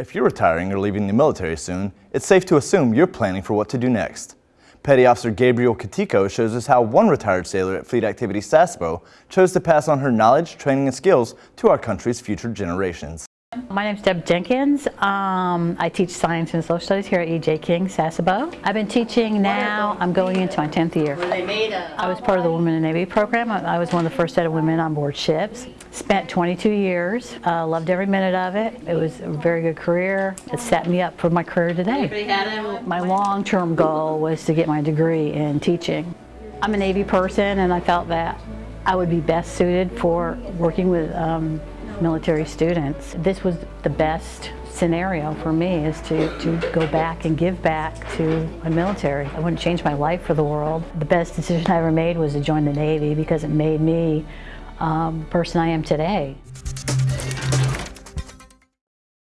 If you're retiring or leaving the military soon, it's safe to assume you're planning for what to do next. Petty Officer Gabriel Katico shows us how one retired sailor at Fleet Activity Sasebo chose to pass on her knowledge, training, and skills to our country's future generations. My name is Deb Jenkins. Um, I teach science and social studies here at E.J. King, Sasebo. I've been teaching now, I'm going into my 10th year. I was part of the Women in Navy program. I I was one of the first set of women on board ships. Spent 22 years, uh, loved every minute of it. It was a very good career. It set me up for my career today. My long-term goal was to get my degree in teaching. I'm a Navy person and I felt that I would be best suited for working with um, military students. This was the best scenario for me is to, to go back and give back to my military. I wouldn't change my life for the world. The best decision I ever made was to join the Navy because it made me um, the person I am today.